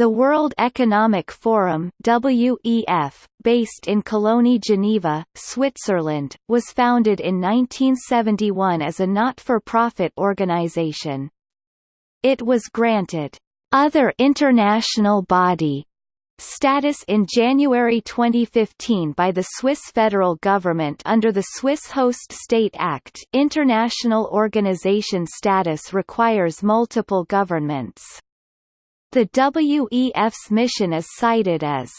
The World Economic Forum WEF, based in Cologny Geneva, Switzerland, was founded in 1971 as a not-for-profit organization. It was granted, "...other international body", status in January 2015 by the Swiss federal government under the Swiss Host State Act international organization status requires multiple governments. The WEF's mission is cited as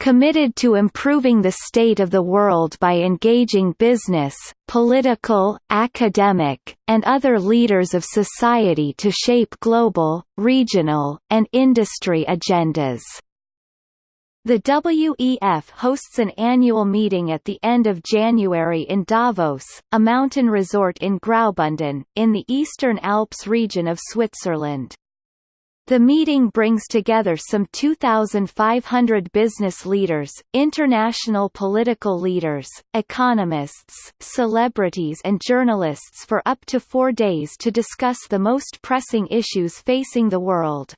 committed to improving the state of the world by engaging business, political, academic, and other leaders of society to shape global, regional, and industry agendas. The WEF hosts an annual meeting at the end of January in Davos, a mountain resort in Graubünden, in the Eastern Alps region of Switzerland. The meeting brings together some 2,500 business leaders, international political leaders, economists, celebrities and journalists for up to four days to discuss the most pressing issues facing the world.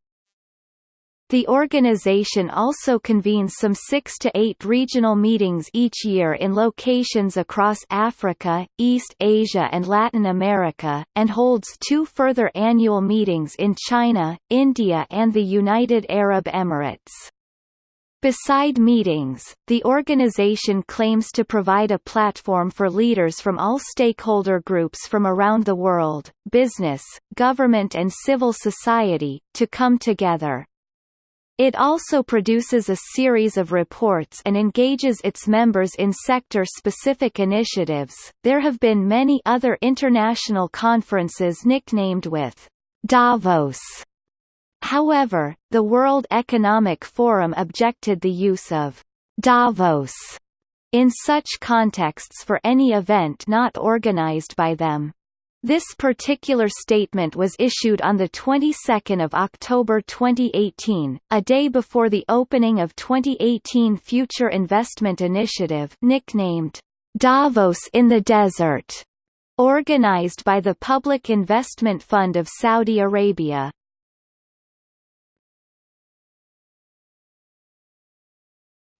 The organization also convenes some six to eight regional meetings each year in locations across Africa, East Asia and Latin America, and holds two further annual meetings in China, India and the United Arab Emirates. Beside meetings, the organization claims to provide a platform for leaders from all stakeholder groups from around the world, business, government and civil society, to come together. It also produces a series of reports and engages its members in sector-specific initiatives. There have been many other international conferences nicknamed with Davos. However, the World Economic Forum objected the use of Davos in such contexts for any event not organized by them. This particular statement was issued on the 22nd of October 2018, a day before the opening of 2018 Future Investment Initiative nicknamed Davos in the Desert, organized by the Public Investment Fund of Saudi Arabia.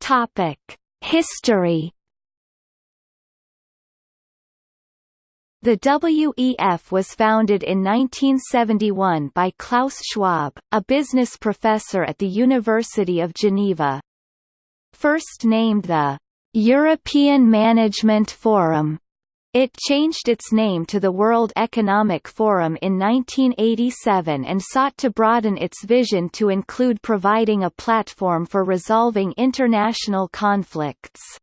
Topic: History The WEF was founded in 1971 by Klaus Schwab, a business professor at the University of Geneva. First named the European Management Forum, it changed its name to the World Economic Forum in 1987 and sought to broaden its vision to include providing a platform for resolving international conflicts.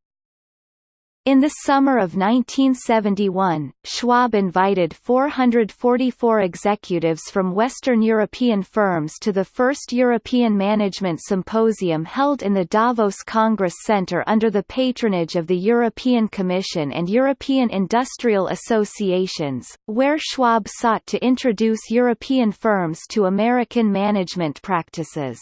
In the summer of 1971, Schwab invited 444 executives from Western European firms to the first European Management Symposium held in the Davos Congress Center under the patronage of the European Commission and European Industrial Associations, where Schwab sought to introduce European firms to American management practices.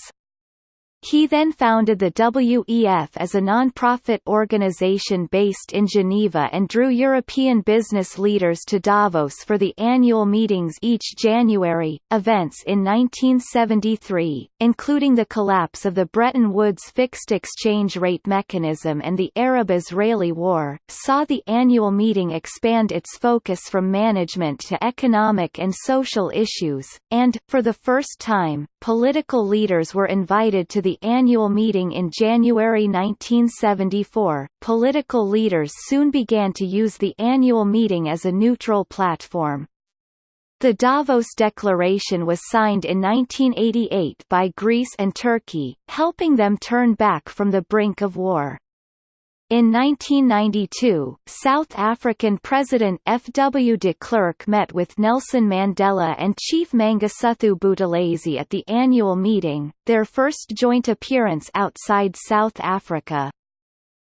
He then founded the WEF as a non-profit organization based in Geneva and drew European business leaders to Davos for the annual meetings each January. Events in 1973, including the collapse of the Bretton Woods fixed exchange rate mechanism and the Arab-Israeli War, saw the annual meeting expand its focus from management to economic and social issues, and, for the first time, political leaders were invited to the annual meeting in January 1974, political leaders soon began to use the annual meeting as a neutral platform. The Davos Declaration was signed in 1988 by Greece and Turkey, helping them turn back from the brink of war. In 1992, South African President F. W. de Klerk met with Nelson Mandela and Chief Mangosuthu Buthelezi at the annual meeting, their first joint appearance outside South Africa.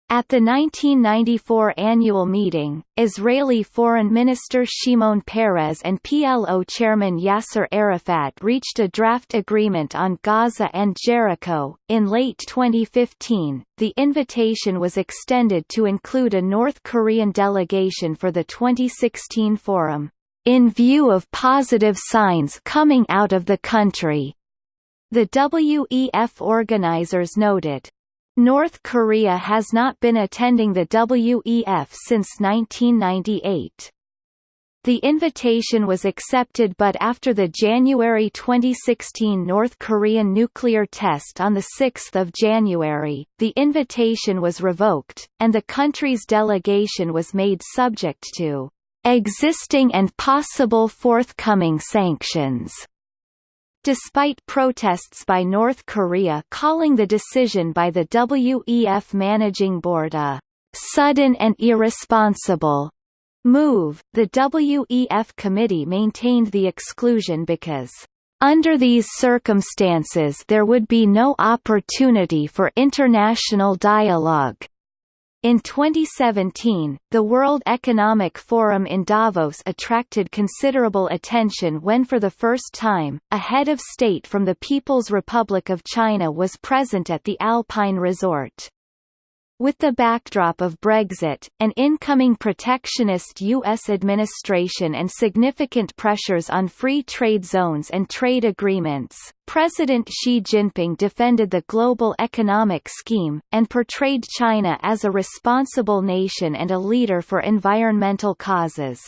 At the 1994 annual meeting, Israeli Foreign Minister Shimon Peres and PLO Chairman Yasser Arafat reached a draft agreement on Gaza and Jericho. In late 2015, the invitation was extended to include a North Korean delegation for the 2016 forum, in view of positive signs coming out of the country. The WEF organizers noted, North Korea has not been attending the WEF since 1998. The invitation was accepted but after the January 2016 North Korean nuclear test on 6 January, the invitation was revoked, and the country's delegation was made subject to existing and possible forthcoming sanctions. Despite protests by North Korea calling the decision by the WEF Managing Board a sudden and irresponsible move, the WEF committee maintained the exclusion because under these circumstances there would be no opportunity for international dialogue. In 2017, the World Economic Forum in Davos attracted considerable attention when for the first time, a head of state from the People's Republic of China was present at the Alpine Resort. With the backdrop of Brexit, an incoming protectionist U.S. administration and significant pressures on free trade zones and trade agreements, President Xi Jinping defended the global economic scheme, and portrayed China as a responsible nation and a leader for environmental causes.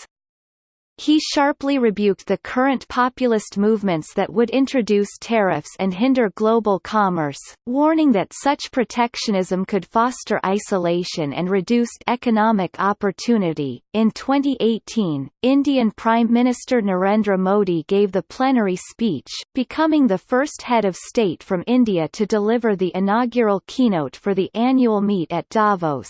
He sharply rebuked the current populist movements that would introduce tariffs and hinder global commerce, warning that such protectionism could foster isolation and reduced economic opportunity. In 2018, Indian Prime Minister Narendra Modi gave the plenary speech, becoming the first head of state from India to deliver the inaugural keynote for the annual meet at Davos.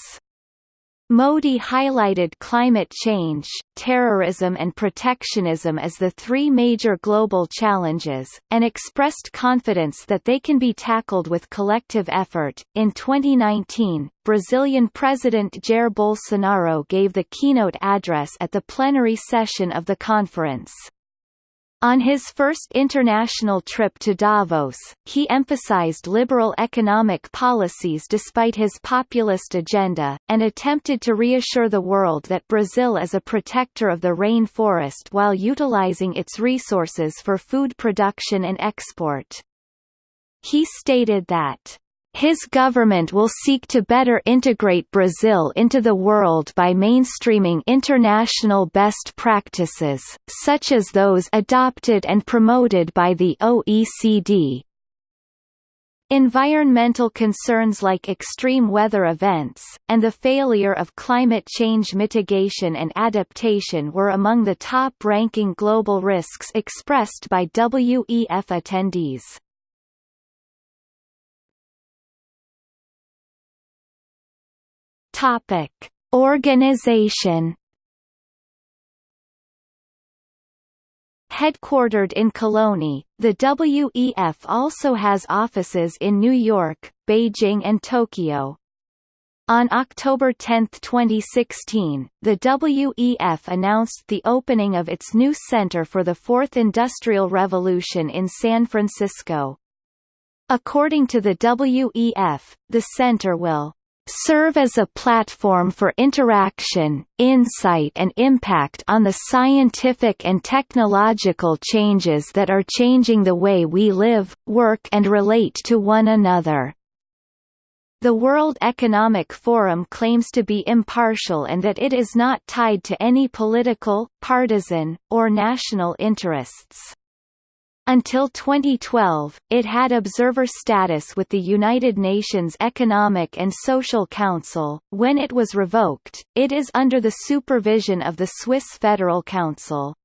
Modi highlighted climate change, terrorism and protectionism as the three major global challenges, and expressed confidence that they can be tackled with collective effort. In 2019, Brazilian President Jair Bolsonaro gave the keynote address at the plenary session of the conference. On his first international trip to Davos, he emphasized liberal economic policies despite his populist agenda, and attempted to reassure the world that Brazil is a protector of the rainforest while utilizing its resources for food production and export. He stated that his government will seek to better integrate Brazil into the world by mainstreaming international best practices, such as those adopted and promoted by the OECD. Environmental concerns like extreme weather events, and the failure of climate change mitigation and adaptation were among the top-ranking global risks expressed by WEF attendees. Topic: Organization. Headquartered in Cologny, the WEF also has offices in New York, Beijing and Tokyo. On October 10, 2016, the WEF announced the opening of its new Center for the Fourth Industrial Revolution in San Francisco. According to the WEF, the center will serve as a platform for interaction, insight and impact on the scientific and technological changes that are changing the way we live, work and relate to one another. The World Economic Forum claims to be impartial and that it is not tied to any political, partisan, or national interests. Until 2012, it had observer status with the United Nations Economic and Social Council. When it was revoked, it is under the supervision of the Swiss Federal Council.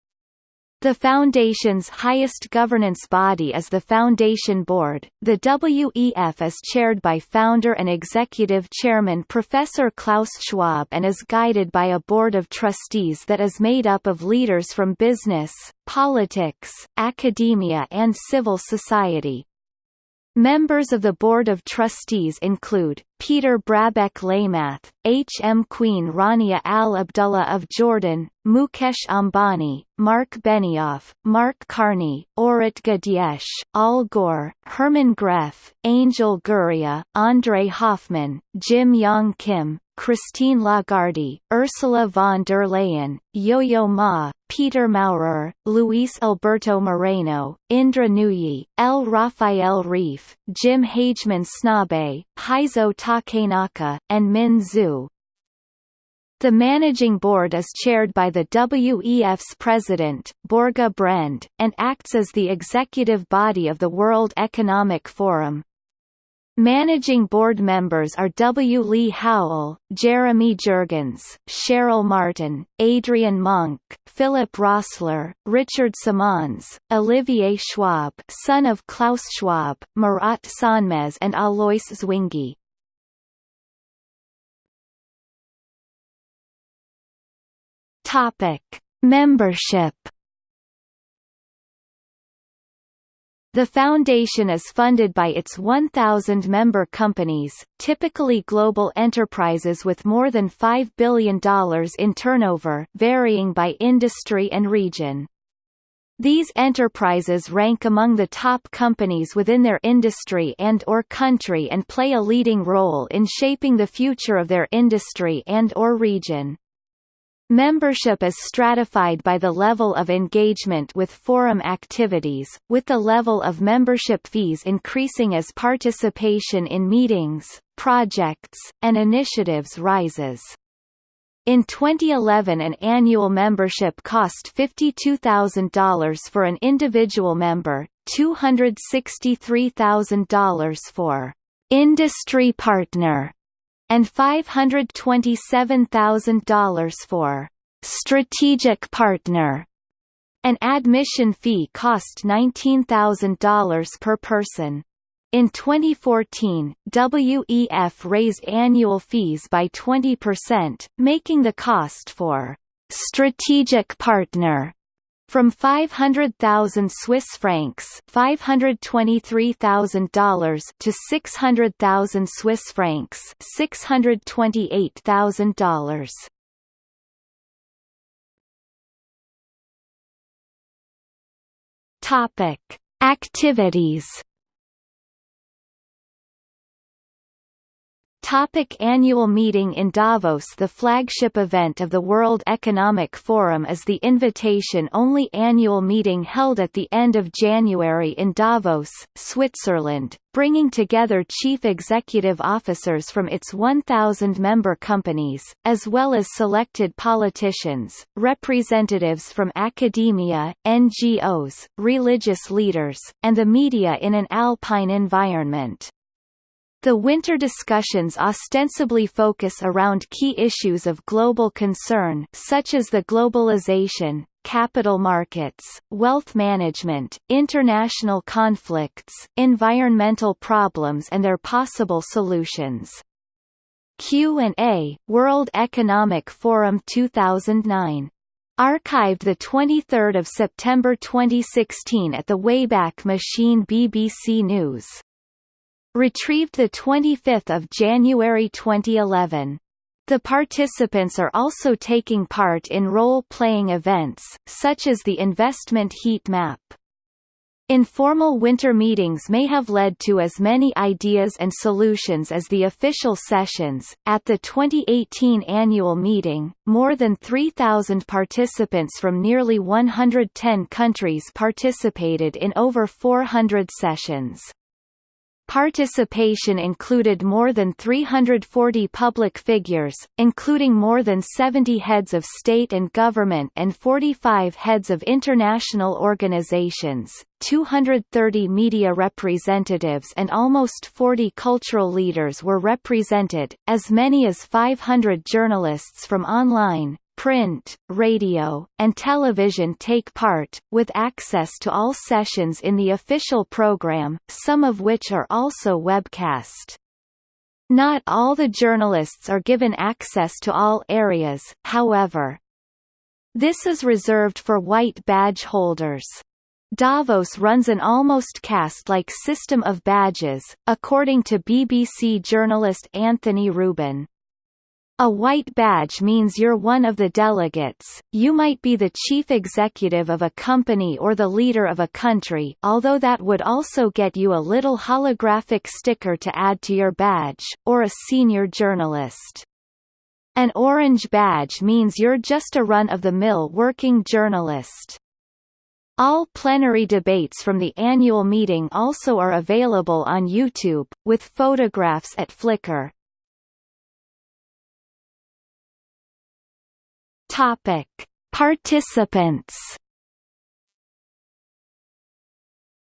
The Foundation's highest governance body is the Foundation Board. The WEF is chaired by founder and executive chairman Professor Klaus Schwab and is guided by a board of trustees that is made up of leaders from business, politics, academia and civil society. Members of the Board of Trustees include, Peter Brabeck Letmathe, H. M. Queen Rania Al Abdullah of Jordan, Mukesh Ambani, Marc Benioff, Mark Carney, Orit Gadiesh, Al Gore, Herman Gref, Angel Gurria, Andre Hoffman, Jim Yong Kim, Christine Lagarde, Ursula von der Leyen, Yo-Yo Ma, Peter Maurer, Luis Alberto Moreno, Indra Nooyi, L. Rafael Reif, Jim Hagemann Snabe, Heizo Takenaka, and Min Zhu. The managing board is chaired by the WEF's president, Børge Brende, and acts as the executive body of the World Economic Forum. Managing board members are W. Lee Howell, Jeremy Jurgens, Cheryl Martin, Adrian Monk, Philip Rossler, Richard Simons, Olivier Schwab son of Klaus Schwab, Murat Sönmez and Alois Zwinggi. Membership. The foundation is funded by its 1,000 member companies, typically global enterprises with more than $5 billion in turnover varying by industry and region. These enterprises rank among the top companies within their industry and or country and play a leading role in shaping the future of their industry and or region. Membership is stratified by the level of engagement with forum activities, with the level of membership fees increasing as participation in meetings, projects, and initiatives rises. In 2011 an annual membership cost $52,000 for an individual member, $263,000 for industry partner and $527,000 for strategic partner. An admission fee cost $19,000 per person. In 2014, WEF raised annual fees by 20%, making the cost for strategic partner from 500,000 Swiss francs $523,000 to 600,000 Swiss francs $628,000. Topic: Activities Topic annual meeting in Davos The flagship event of the World Economic Forum is the invitation-only annual meeting held at the end of January in Davos, Switzerland, bringing together chief executive officers from its 1,000 member companies, as well as selected politicians, representatives from academia, NGOs, religious leaders, and the media in an alpine environment. The winter discussions ostensibly focus around key issues of global concern such as the globalization, capital markets, wealth management, international conflicts, environmental problems and their possible solutions. Q&A, World Economic Forum 2009. Archived 23 September 2016 at the Wayback Machine BBC News Retrieved 25 January 2011. The participants are also taking part in role-playing events, such as the investment heat map. Informal winter meetings may have led to as many ideas and solutions as the official sessions. At the 2018 annual meeting, more than 3,000 participants from nearly 110 countries participated in over 400 sessions. Participation included more than 340 public figures, including more than 70 heads of state and government and 45 heads of international organizations, 230 media representatives and almost 40 cultural leaders were represented, as many as 500 journalists from online, print, radio, and television take part, with access to all sessions in the official program, some of which are also webcast. Not all the journalists are given access to all areas, however. This is reserved for white badge holders. Davos runs an almost caste-like system of badges, according to BBC journalist Anthony Reuben. A white badge means you're one of the delegates, you might be the chief executive of a company or the leader of a country although that would also get you a little holographic sticker to add to your badge, or a senior journalist. An orange badge means you're just a run-of-the-mill working journalist. All plenary debates from the annual meeting also are available on YouTube, with photographs at Flickr. Topic: Participants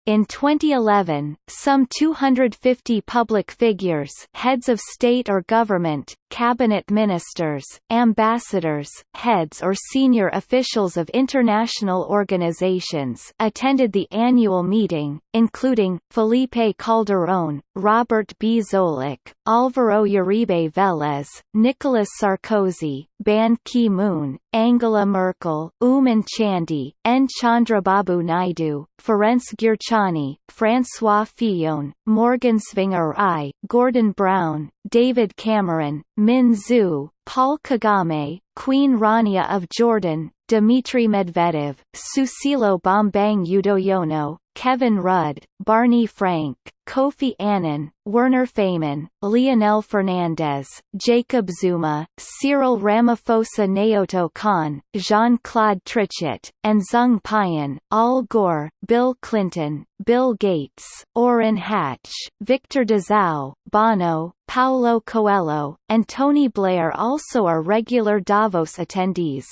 In 2011, some 250 public figures heads of state or government, cabinet ministers, ambassadors, heads or senior officials of international organizations attended the annual meeting, including, Felipe Calderón, Robert B. Zoellick, Álvaro Uribe Vélez, Nicolas Sarkozy, Ban Ki-moon, Angela Merkel, Oommen Chandy, N. Chandrababu Naidu, Ferenc Gyurcsány, François Fillon, Morgan Tsvangirai, Gordon Brown, David Cameron, Min Zhu, Paul Kagame, Queen Rania of Jordan, Dmitry Medvedev, Susilo Bambang Yudhoyono, Kevin Rudd, Barney Frank, Kofi Annan, Werner Faymann, Leonel Fernandez, Jacob Zuma, Cyril Ramaphosa Naoto Kan, Jean-Claude Trichet, and Zung Pian, Al Gore, Bill Clinton, Bill Gates, Orrin Hatch, Victor Dzau, Bono, Paulo Coelho, and Tony Blair also are regular Davos attendees.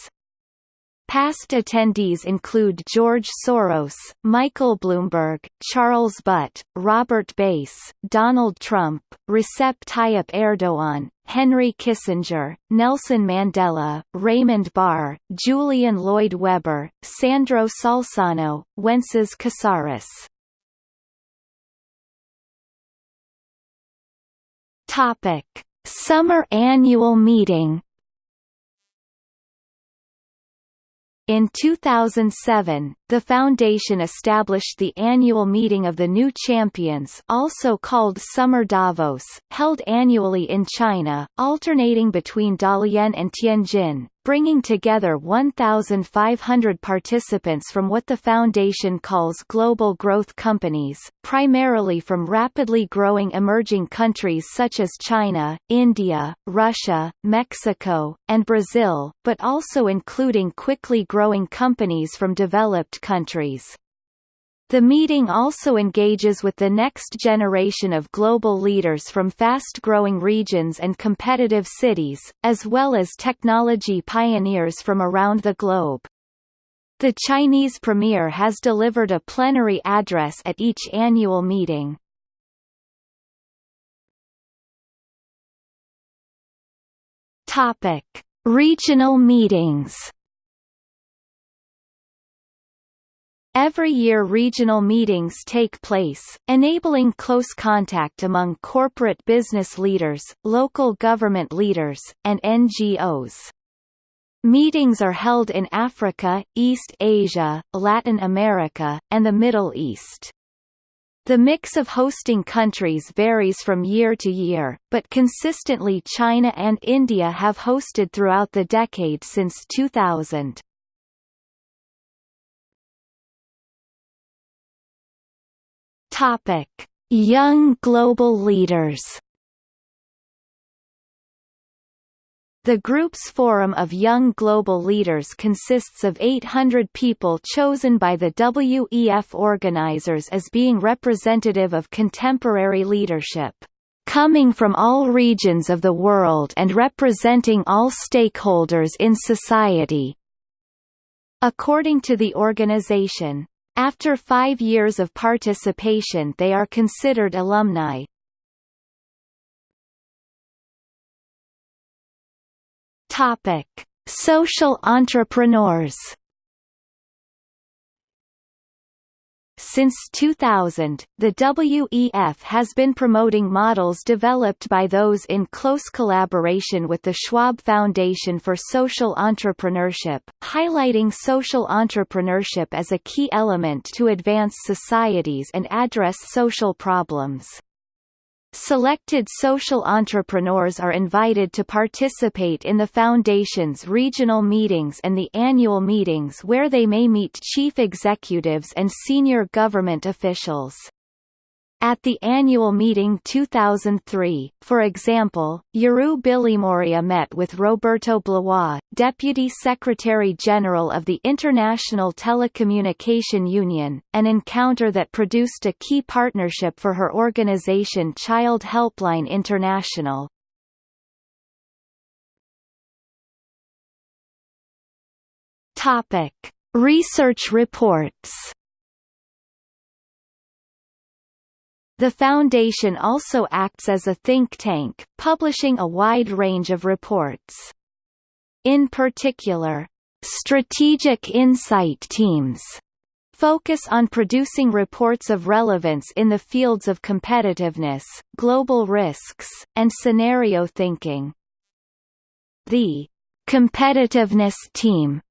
Past attendees include George Soros, Michael Bloomberg, Charles Butt, Robert Bass, Donald Trump, Recep Tayyip Erdogan, Henry Kissinger, Nelson Mandela, Raymond Barre, Julian Lloyd Webber, Sandro Salzano, Wences Casares. Topic: Summer Annual Meeting In 2007, the foundation established the annual meeting of the New Champions also called Summer Davos, held annually in China, alternating between Dalian and Tianjin, bringing together 1,500 participants from what the Foundation calls global growth companies, primarily from rapidly growing emerging countries such as China, India, Russia, Mexico, and Brazil, but also including quickly growing companies from developed countries. The meeting also engages with the next generation of global leaders from fast-growing regions and competitive cities, as well as technology pioneers from around the globe. The Chinese premier has delivered a plenary address at each annual meeting. Regional meetings. Every year regional meetings take place, enabling close contact among corporate business leaders, local government leaders, and NGOs. Meetings are held in Africa, East Asia, Latin America, and the Middle East. The mix of hosting countries varies from year to year, but consistently China and India have hosted throughout the decade since 2000. Topic: Young global leaders. The group's forum of young global leaders consists of 800 people chosen by the WEF organizers as being representative of contemporary leadership, coming from all regions of the world and representing all stakeholders in society. According to the organization, after five years of participation they are considered alumni. Topic: Social entrepreneurs Since 2000, the WEF has been promoting models developed by those in close collaboration with the Schwab Foundation for Social Entrepreneurship, highlighting social entrepreneurship as a key element to advance societies and address social problems. Selected social entrepreneurs are invited to participate in the Foundation's regional meetings and the annual meetings where they may meet chief executives and senior government officials. At the annual meeting 2003, for example, Jeroo Billimoria met with Roberto Blois, Deputy Secretary-General of the International Telecommunication Union, an encounter that produced a key partnership for her organization Child Helpline International. Research reports The Foundation also acts as a think tank, publishing a wide range of reports. In particular, strategic insight teams focus on producing reports of relevance in the fields of competitiveness, global risks, and scenario thinking. The competitiveness team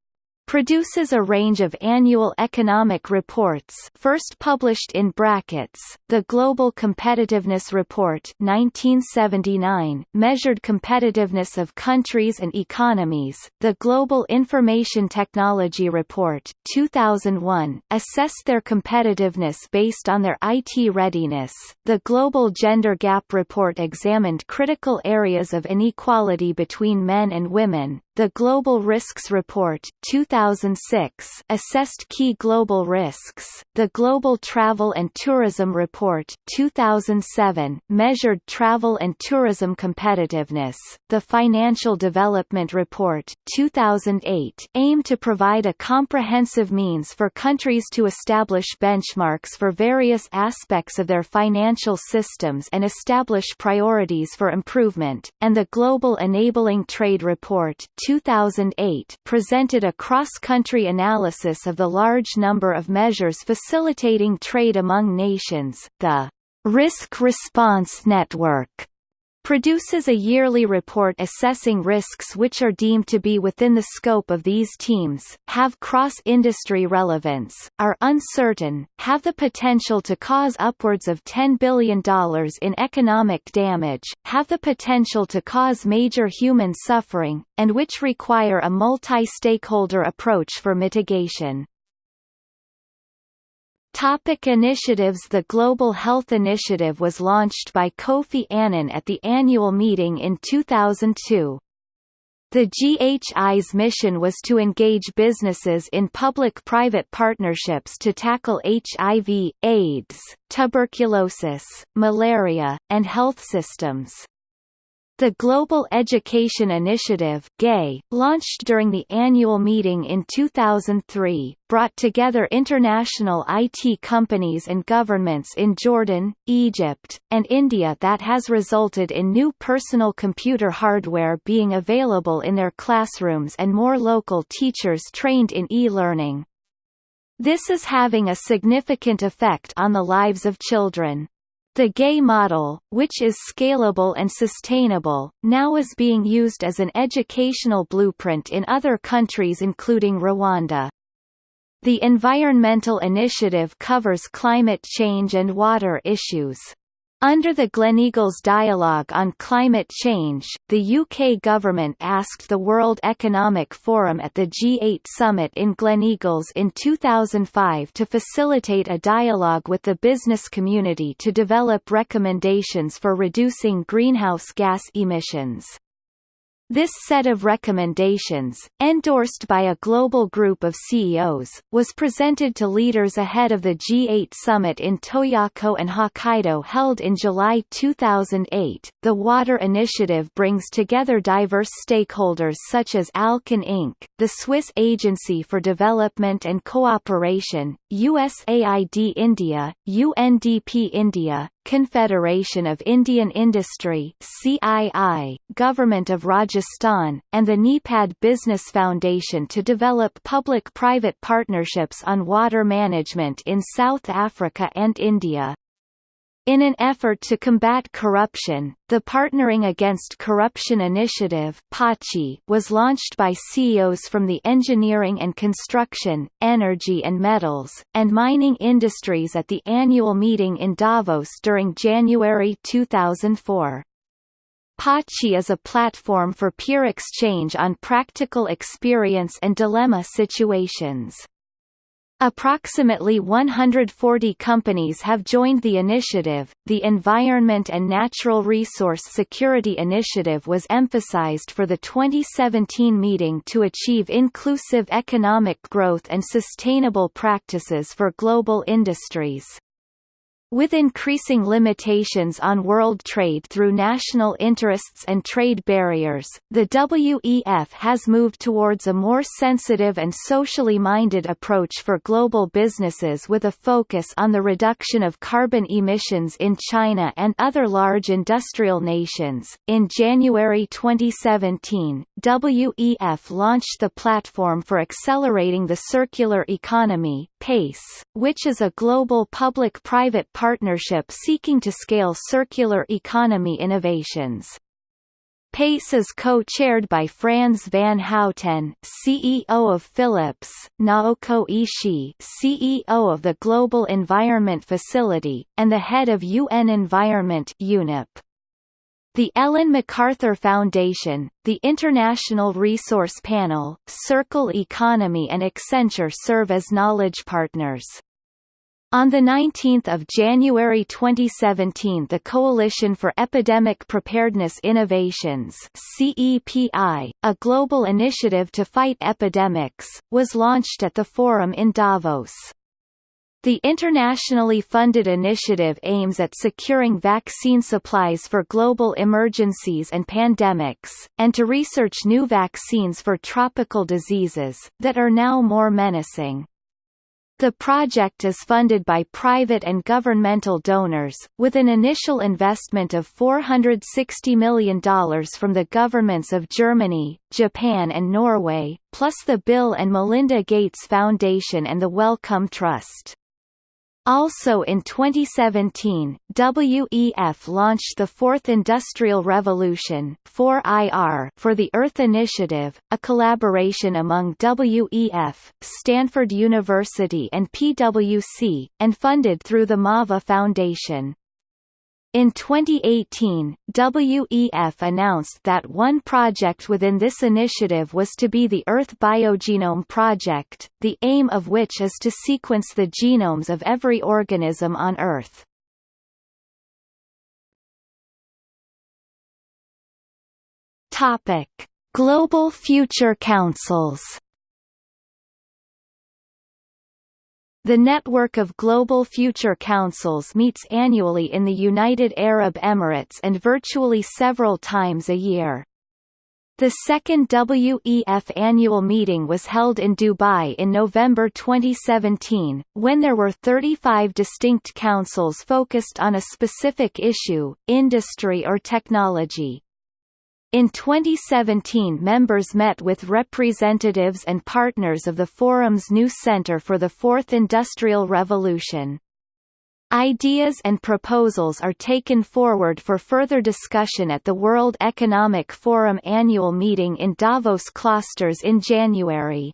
produces a range of annual economic reports first published in brackets, the Global Competitiveness Report 1979 measured competitiveness of countries and economies, the Global Information Technology Report 2001 assessed their competitiveness based on their IT readiness, the Global Gender Gap Report examined critical areas of inequality between men and women, the Global Risks Report 2006 assessed key global risks. The Global Travel and Tourism Report 2007 measured travel and tourism competitiveness. The Financial Development Report 2008 aimed to provide a comprehensive means for countries to establish benchmarks for various aspects of their financial systems and establish priorities for improvement, and the Global Enabling Trade Report 2008 presented a cross-country analysis of the large number of measures facilitating trade among nations. The Risk Response Network produces a yearly report assessing risks which are deemed to be within the scope of these teams, have cross-industry relevance, are uncertain, have the potential to cause upwards of $10 billion in economic damage, have the potential to cause major human suffering, and which require a multi-stakeholder approach for mitigation. Topic initiatives The Global Health Initiative was launched by Kofi Annan at the annual meeting in 2002. The GHI's mission was to engage businesses in public-private partnerships to tackle HIV, AIDS, tuberculosis, malaria, and health systems. The Global Education Initiative launched during the annual meeting in 2003, brought together international IT companies and governments in Jordan, Egypt, and India that has resulted in new personal computer hardware being available in their classrooms and more local teachers trained in e-learning. This is having a significant effect on the lives of children. The gay model, which is scalable and sustainable, now is being used as an educational blueprint in other countries including Rwanda. The environmental initiative covers climate change and water issues. Under the Gleneagles Dialogue on Climate Change, the UK government asked the World Economic Forum at the G8 summit in Gleneagles in 2005 to facilitate a dialogue with the business community to develop recommendations for reducing greenhouse gas emissions. This set of recommendations, endorsed by a global group of CEOs, was presented to leaders ahead of the G8 summit in Toyako and Hokkaido held in July 2008. The Water Initiative brings together diverse stakeholders such as Alcan Inc., the Swiss Agency for Development and Cooperation, USAID India, UNDP India, Confederation of Indian Industry CII, Government of Rajasthan, and the NEPAD Business Foundation to develop public-private partnerships on water management in South Africa and India. In an effort to combat corruption, the Partnering Against Corruption Initiative was launched by CEOs from the engineering and construction, energy and metals, and mining industries at the annual meeting in Davos during January 2004. PACI is a platform for peer exchange on practical experience and dilemma situations. Approximately 140 companies have joined the initiative. The Environment and Natural Resource Security Initiative was emphasized for the 2017 meeting to achieve inclusive economic growth and sustainable practices for global industries. With increasing limitations on world trade through national interests and trade barriers, the WEF has moved towards a more sensitive and socially minded approach for global businesses with a focus on the reduction of carbon emissions in China and other large industrial nations. In January 2017, WEF launched the Platform for Accelerating the Circular Economy, PACE, which is a global public-private partnership seeking to scale circular economy innovations. PACE is co-chaired by Frans van Houten, CEO of Philips, Naoko Ishii, CEO of the Global Environment Facility, and the head of UN Environment UNEP. The Ellen MacArthur Foundation, the International Resource Panel, Circle Economy and Accenture serve as knowledge partners. On 19 January 2017 the Coalition for Epidemic Preparedness Innovations CEPI, a global initiative to fight epidemics, was launched at the forum in Davos. The internationally funded initiative aims at securing vaccine supplies for global emergencies and pandemics, and to research new vaccines for tropical diseases, that are now more menacing. The project is funded by private and governmental donors, with an initial investment of $460 million from the governments of Germany, Japan and Norway, plus the Bill and Melinda Gates Foundation and the Wellcome Trust. Also in 2017, WEF launched the Fourth Industrial Revolution 4IR for the Earth Initiative, a collaboration among WEF, Stanford University and PwC, and funded through the MAVA Foundation. In 2018, WEF announced that one project within this initiative was to be the Earth Biogenome Project, the aim of which is to sequence the genomes of every organism on Earth. Topic: Global Future Councils The network of Global Future Councils meets annually in the United Arab Emirates and virtually several times a year. The second WEF annual meeting was held in Dubai in November 2017, when there were 35 distinct councils focused on a specific issue, industry or technology. In 2017 members met with representatives and partners of the forum's new Center for the Fourth Industrial Revolution. Ideas and proposals are taken forward for further discussion at the World Economic Forum annual meeting in Davos Klosters in January.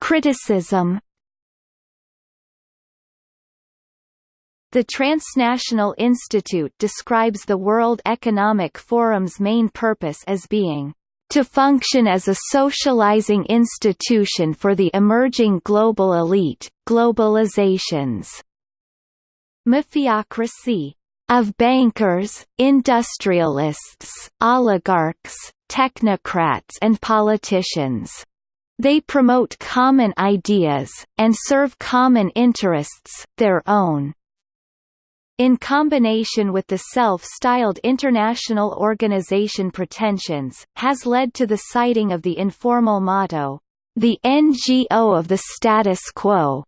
Criticism The Transnational Institute describes the World Economic Forum's main purpose as being to function as a socializing institution for the emerging global elite, globalizations mafiocracy of bankers, industrialists, oligarchs, technocrats and politicians. They promote common ideas, and serve common interests, their own in combination with the self-styled international organization pretensions, has led to the citing of the informal motto, "...the NGO of the status quo."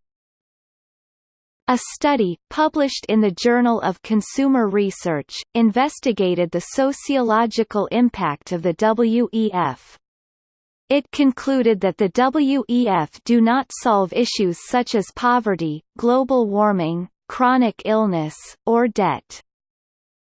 A study, published in the Journal of Consumer Research, investigated the sociological impact of the WEF. It concluded that the WEF do not solve issues such as poverty, global warming, chronic illness, or debt.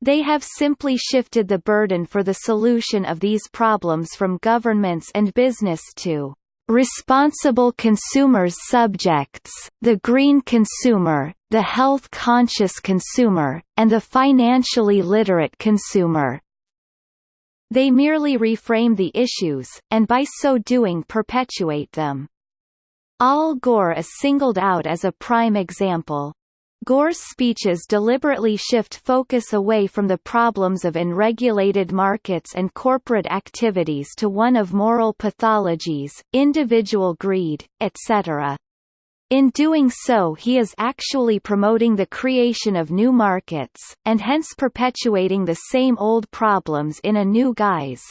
They have simply shifted the burden for the solution of these problems from governments and business to responsible consumers subjects, the green consumer, the health-conscious consumer, and the financially literate consumer. They merely reframe the issues, and by so doing perpetuate them. Al Gore is singled out as a prime example. Gore's speeches deliberately shift focus away from the problems of unregulated markets and corporate activities to one of moral pathologies, individual greed, etc. In doing so he is actually promoting the creation of new markets, and hence perpetuating the same old problems in a new guise.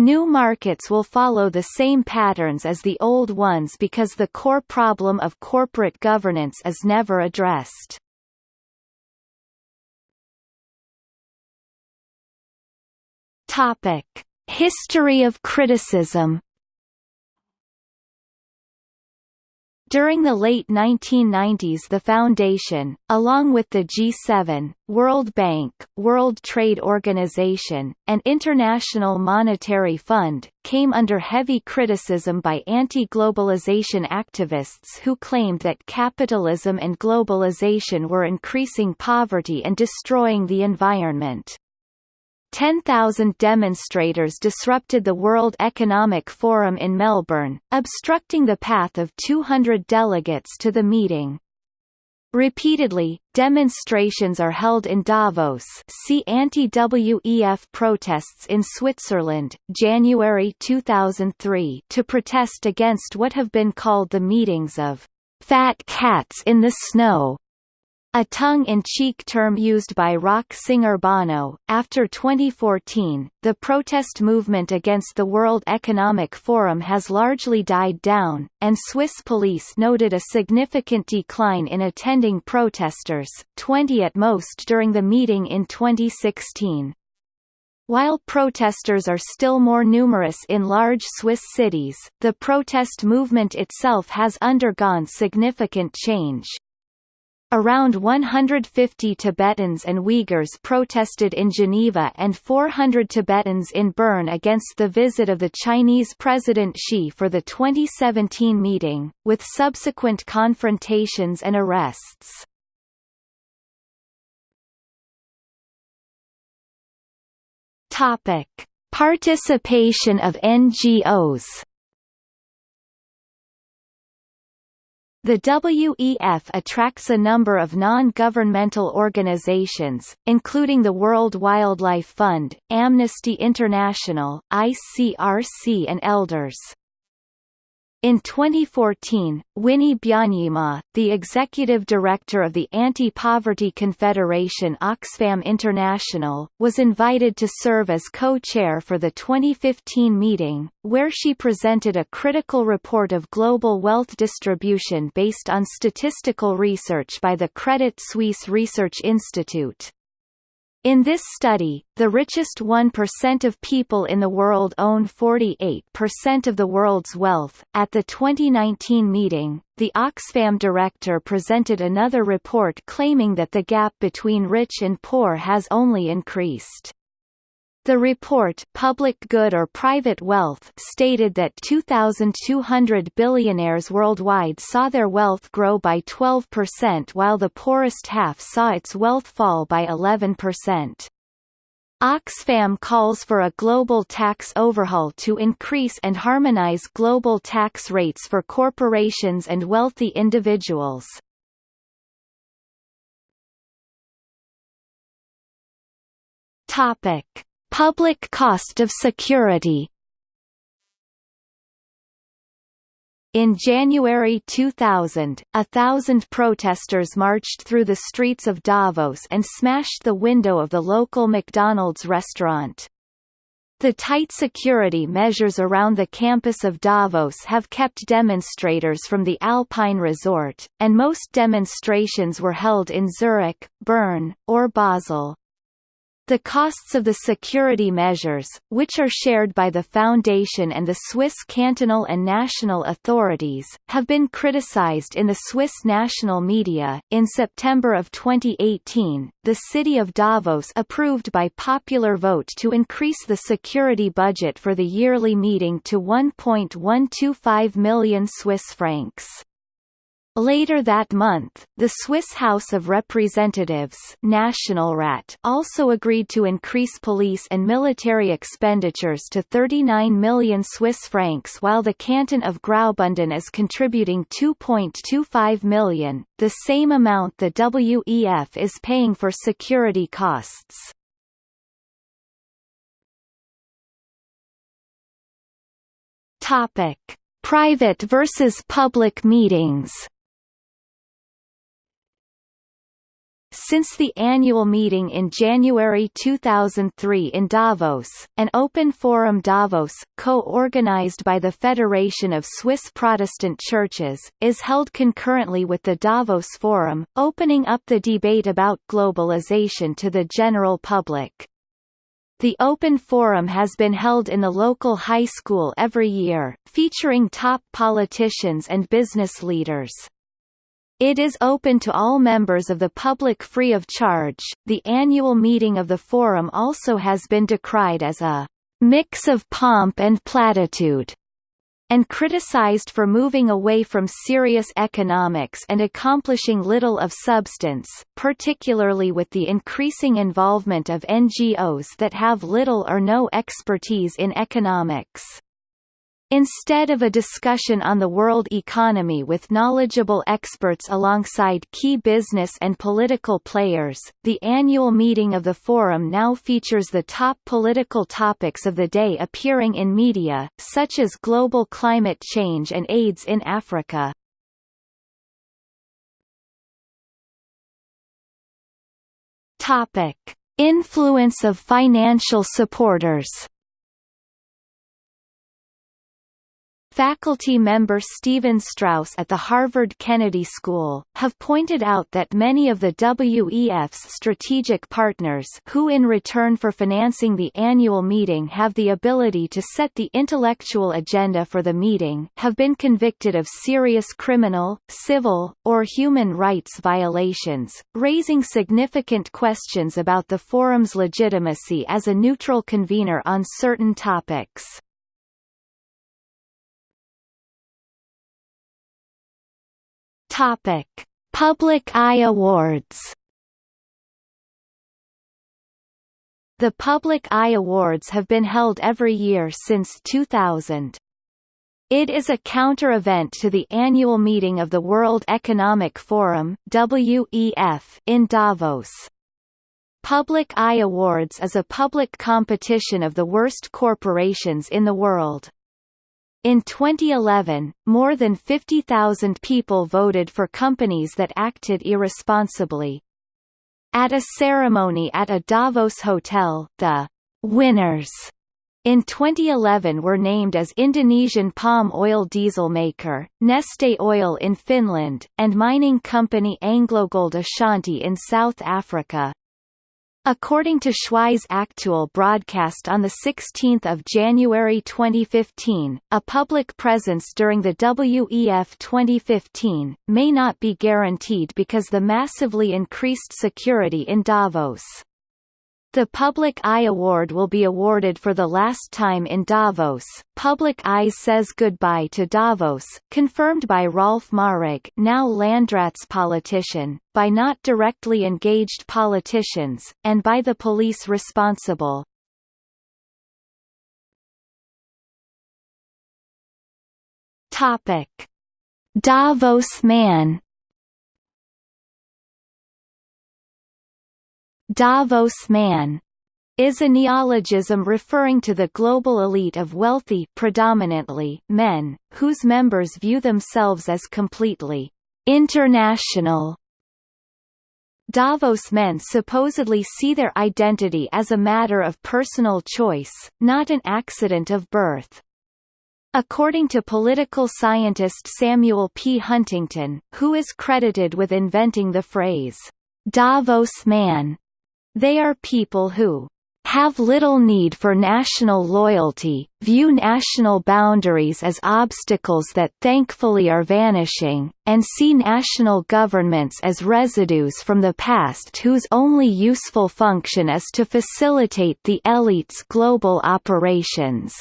New markets will follow the same patterns as the old ones because the core problem of corporate governance is never addressed. Topic: History of criticism During the late 1990s the Foundation, along with the G7, World Bank, World Trade Organization, and International Monetary Fund, came under heavy criticism by anti-globalization activists who claimed that capitalism and globalization were increasing poverty and destroying the environment. 10,000 demonstrators disrupted the World Economic Forum in Melbourne, obstructing the path of 200 delegates to the meeting. Repeatedly, demonstrations are held in Davos see anti-WEF protests in Switzerland, January 2003 to protest against what have been called the meetings of «fat cats in the snow», a tongue-in-cheek term used by rock singer Bono. After 2014, the protest movement against the World Economic Forum has largely died down, and Swiss police noted a significant decline in attending protesters, 20 at most during the meeting in 2016. While protesters are still more numerous in large Swiss cities, the protest movement itself has undergone significant change. Around 150 Tibetans and Uyghurs protested in Geneva and 400 Tibetans in Bern against the visit of the Chinese President Xi for the 2017 meeting, with subsequent confrontations and arrests. Participation of NGOs The WEF attracts a number of non-governmental organizations, including the World Wildlife Fund, Amnesty International, ICRC and Elders. In 2014, Winnie Byanyima, the executive director of the Anti-Poverty Confederation Oxfam International, was invited to serve as co-chair for the 2015 meeting, where she presented a critical report of global wealth distribution based on statistical research by the Credit Suisse Research Institute. In this study, the richest 1% of people in the world own 48% of the world's wealth. At the 2019 meeting, the Oxfam director presented another report claiming that the gap between rich and poor has only increased. The report Public Good or Private Wealth stated that 2,200 billionaires worldwide saw their wealth grow by 12% while the poorest half saw its wealth fall by 11%. Oxfam calls for a global tax overhaul to increase and harmonize global tax rates for corporations and wealthy individuals. Topic Public cost of security In January 2000, a thousand protesters marched through the streets of Davos and smashed the window of the local McDonald's restaurant. The tight security measures around the campus of Davos have kept demonstrators from the Alpine Resort, and most demonstrations were held in Zurich, Bern, or Basel. The costs of the security measures, which are shared by the Foundation and the Swiss cantonal and national authorities, have been criticized in the Swiss national media. In September of 2018, the city of Davos approved by popular vote to increase the security budget for the yearly meeting to 1.125 million Swiss francs. Later that month, the Swiss House of Representatives Nationalrat also agreed to increase police and military expenditures to 39 million Swiss francs while the canton of Graubünden is contributing 2.25 million, the same amount the WEF is paying for security costs. Private versus public meetings. Since the annual meeting in January 2003 in Davos, an open forum Davos, co-organized by the Federation of Swiss Protestant Churches, is held concurrently with the Davos Forum, opening up the debate about globalization to the general public. The Open Forum has been held in the local high school every year, featuring top politicians and business leaders. It is open to all members of the public free of charge. The annual meeting of the Forum also has been decried as a mix of pomp and platitude and criticized for moving away from serious economics and accomplishing little of substance, particularly with the increasing involvement of NGOs that have little or no expertise in economics. Instead of a discussion on the world economy with knowledgeable experts alongside key business and political players, the annual meeting of the Forum now features the top political topics of the day appearing in media, such as global climate change and AIDS in Africa. Topic. Influence of financial supporters Faculty member Stephen Strauss at the Harvard Kennedy School, have pointed out that many of the WEF's strategic partners who in return for financing the annual meeting have the ability to set the intellectual agenda for the meeting have been convicted of serious criminal, civil, or human rights violations, raising significant questions about the forum's legitimacy as a neutral convener on certain topics. Topic: Public Eye Awards. The Public Eye Awards have been held every year since 2000. It is a counter-event to the annual meeting of the World Economic Forum WEF in Davos. Public Eye Awards is a public competition of the worst corporations in the world. In 2011, more than 50,000 people voted for companies that acted irresponsibly. At a ceremony at a Davos hotel, the winners in 2011 were named as Indonesian palm oil diesel maker, Neste Oil in Finland, and mining company AngloGold Ashanti in South Africa. According to Schweiz aktuell broadcast on 16 January 2015, a public presence during the WEF 2015, may not be guaranteed because the massively increased security in Davos. The Public Eye Award will be awarded for the last time in Davos. Public Eye says goodbye to Davos, confirmed by Rolf Marek, now Landrats politician, by not directly engaged politicians, and by the police responsible. Topic: Davos Man Davos man is a neologism referring to the global elite of wealthy predominantly men, whose members view themselves as completely international. Davos men supposedly see their identity as a matter of personal choice, not an accident of birth. According to political scientist Samuel P. Huntington, who is credited with inventing the phrase, Davos man, they are people who have little need for national loyalty, view national boundaries as obstacles that thankfully are vanishing, and see national governments as residues from the past whose only useful function is to facilitate the elite's global operations.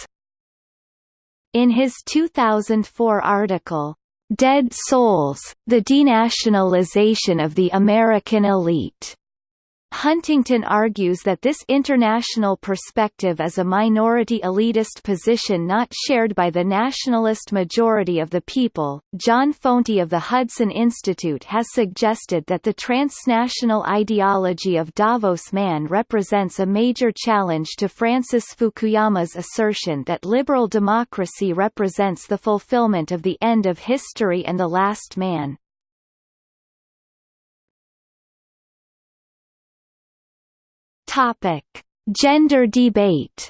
In his 2004 article, Dead Souls, the denationalization of the American elite. Huntington argues that this international perspective is a minority elitist position not shared by the nationalist majority of the people. John Fonte of the Hudson Institute has suggested that the transnational ideology of Davos man represents a major challenge to Francis Fukuyama's assertion that liberal democracy represents the fulfillment of the end of history and the last man. Topic: Gender debate.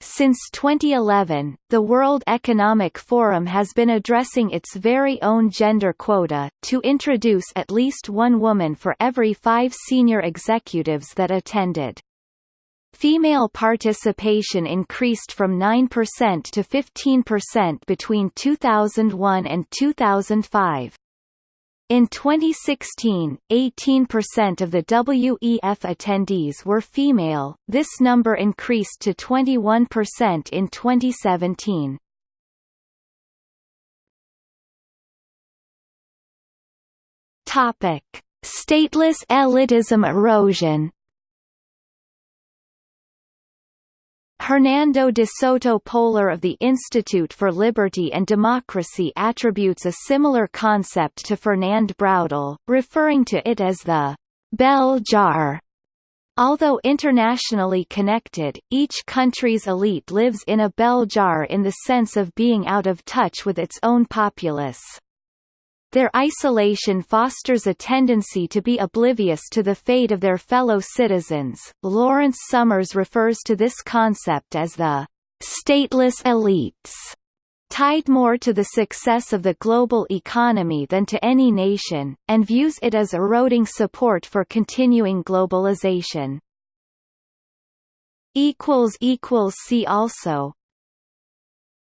Since 2011, the World Economic Forum has been addressing its very own gender quota, to introduce at least one woman for every five senior executives that attended. Female participation increased from 9% to 15% between 2001 and 2005. In 2016, 18% of the WEF attendees were female, this number increased to 21% in 2017. Topic: Stateless elitism erosion Hernando de Soto Polar of the Institute for Liberty and Democracy attributes a similar concept to Fernand Braudel, referring to it as the bell jar. Although internationally connected, each country's elite lives in a bell jar in the sense of being out of touch with its own populace. Their isolation fosters a tendency to be oblivious to the fate of their fellow citizens. Lawrence Summers refers to this concept as the stateless elites, tied more to the success of the global economy than to any nation, and views it as eroding support for continuing globalization. See also